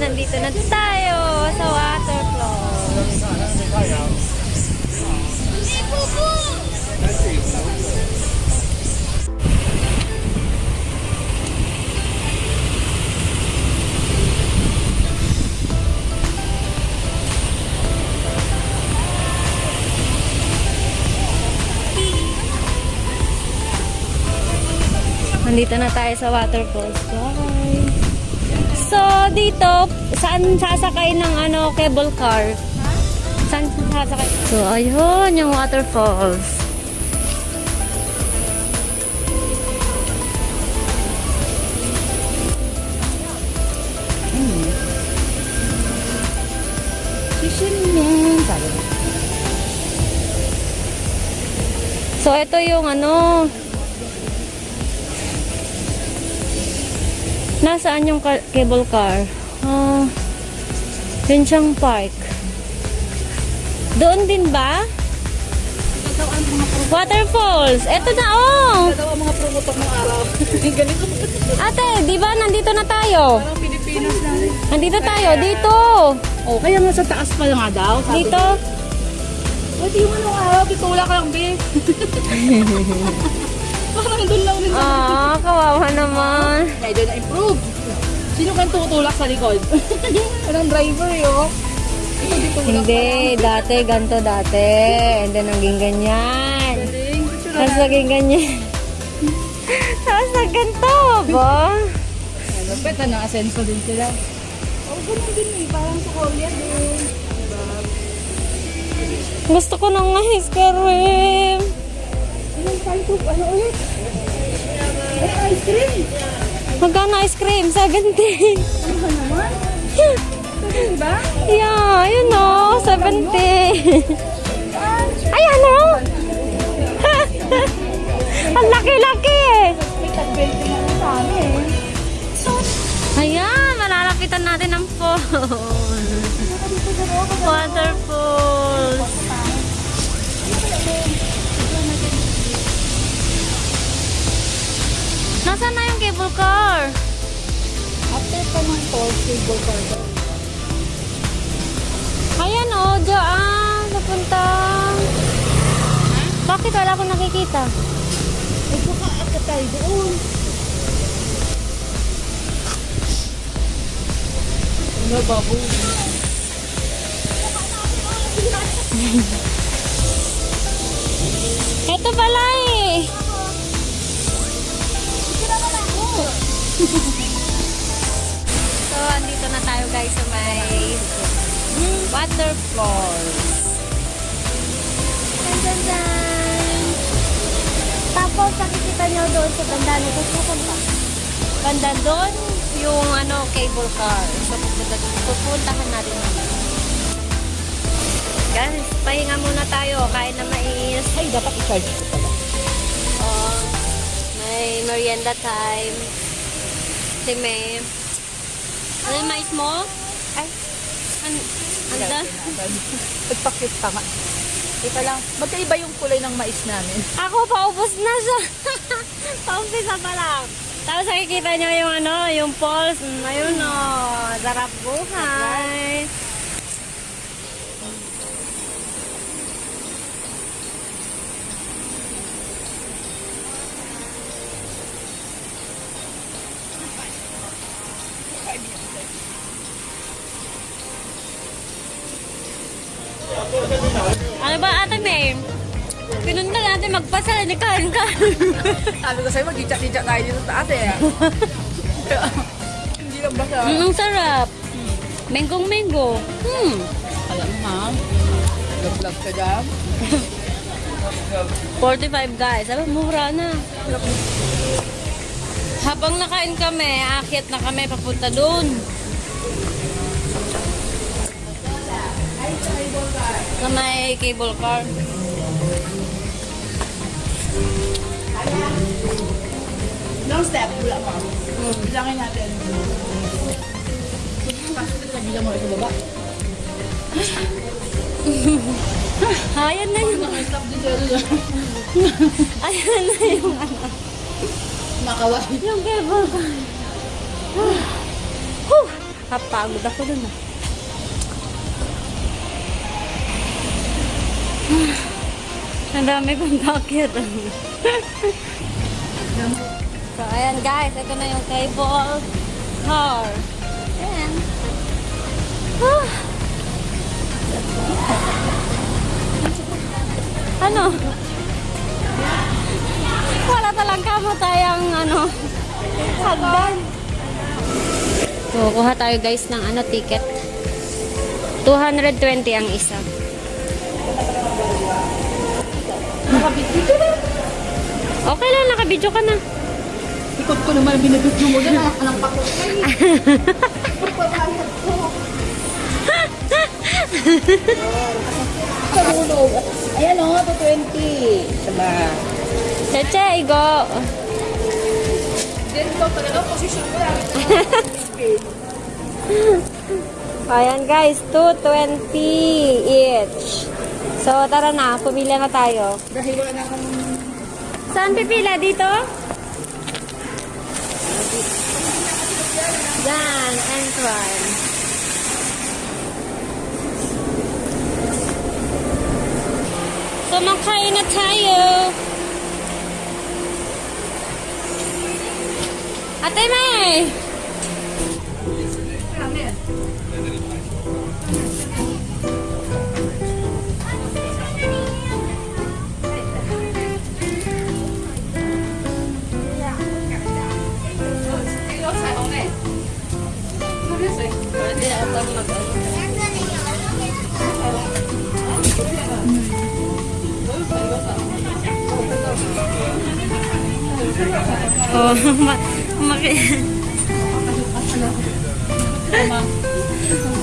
nandito na tayo sa waterfall. Nandito na tayo sa waterfalls, guys. So, dito, saan sasakay ng ano, cable car? Saan sasakay? So, ayun, yung waterfalls. So, ito yung ano, Nasaan yung ka- cable car? Ah, yun siyang park. Doon din ba? Waterfalls. Eto na, oh. Ito ang mga promotor ng araw. Ganito. Ate, di ba nandito na tayo? Parang Pilipinas na rin. Nandito tayo, dito. Oh, kaya nga sa taas pa nga daw. Sabi Dito. Pwede yung ano araw, pitula ka lang, be. Parang doon lang rin. Ah, kawawa naman. Medyo na-improve. Sino kang tutulak sa likod? Anong driver yun? Ito di tulak Hindi, dati, ganto dati. And then, naging ganyan. Galing. Tapos naging ganyan. Tapos nag ganito, ba? Ano, pet na asenso din sila. Oh, ganun din eh. Parang sa Korea din. Gusto ko ng ice cream. Type of ano ulit? Ay, ice cream. Magkano ice cream? 70. Ano ka naman? Diba? yeah, yun o. 70. Ay, ano? Ang laki-laki. May tag-20 na lang sa amin. Ayan, malalapitan natin ang falls. Nasaan na yung cable car? After pa ng tall cable car. Ayan o, oh, dyan. Napunta. Bakit wala akong nakikita? Ay, baka ata tayo doon. Ano, baboy? Ito pala so, andito na tayo guys sa may waterfalls. Dun, dun, dun. Tapos, nakikita nyo doon sa banda na ito. Pupunta. Banda doon, yung ano, cable car. So, pupunta, pupuntahan natin yun. Guys, pahinga muna tayo. Kain na mais. Ay, dapat i-charge ko pala. Oh, may merienda time. Si May. Ano yung mais mo? Ay, an anda? Nagpakit tama. Ika lang, magkaiba yung kulay ng mais namin. Ako, paubos na siya. Paumpisa pa lang. Tapos nakikita niyo yung ano, yung falls. Mm, Ayun o, oh, sarap buhay. Ano ba ate May? Pinunta natin magpasal, ni kain ka. Sabi ko sa'yo, mag-chat-chat tayo dito sa ate. Hindi lang basta. Mm, ang sarap. Mengong mango. Hmm. Alam ha? Vlog-vlog ka dyan. 45 guys. Sabi, mura na. Habang nakain kami, aakyat na kami papunta doon. Sa may cable car. Long step, wala pa. Bilangin natin. Bilang mo ito baba. Ayan na yung, Stop sa'yo. ayan na yung ano. Yung cable car. Kapagod ako dun ah. Ang dami kong bakit. so, ayan guys. Ito na yung cable car. Ayan. Huh. ano? Wala talang kamatayang ano. Hagdan. So, kuha tayo guys ng ano ticket. 220 ang isa. Okay lang, nakabidyo ka na. Ikot ko naman ang binibidyo mo dyan. Anak anak pa ko. Tulog. Ayan o, 220. Saba. Cheche, igo. Then ko talaga position ko lang. Ayan guys, 220 each. So, tara na, pumila na tayo. Dahil wala na akong Saan pipila? Dito? Yan, entrance. So, makain na tayo. Ate May!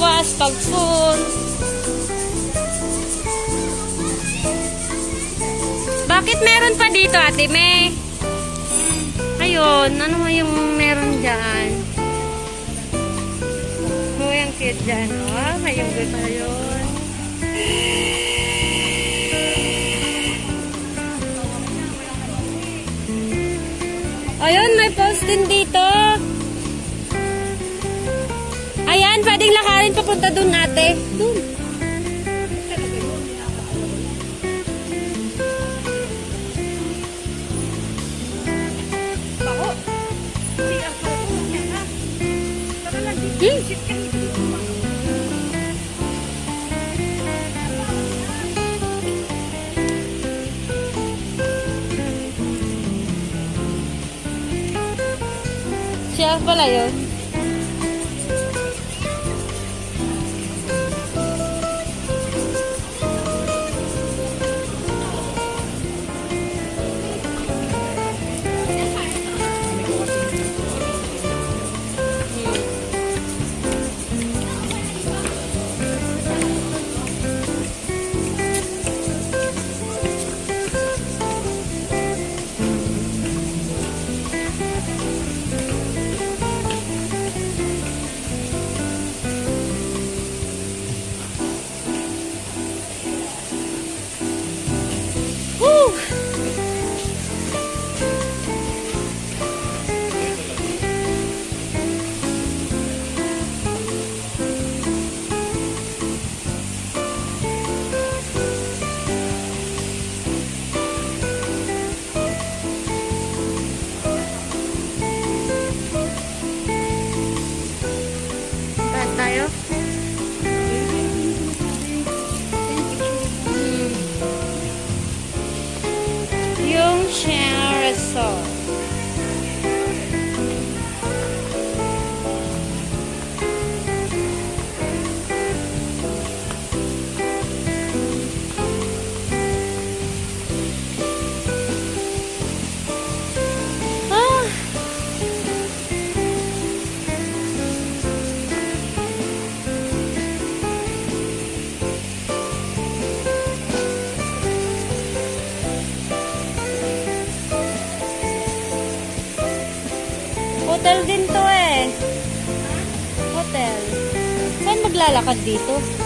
Magbawas pag full. Bakit meron pa dito, Ate May? Ayun, ano yung meron dyan? Oh, yung cute dyan. Oh, may yung na yun. Ayun, may post din dito. Ayan, pwedeng lakarin papunta dun ate. Dun. Hmm. Siya pala yun. Maglalakad dito?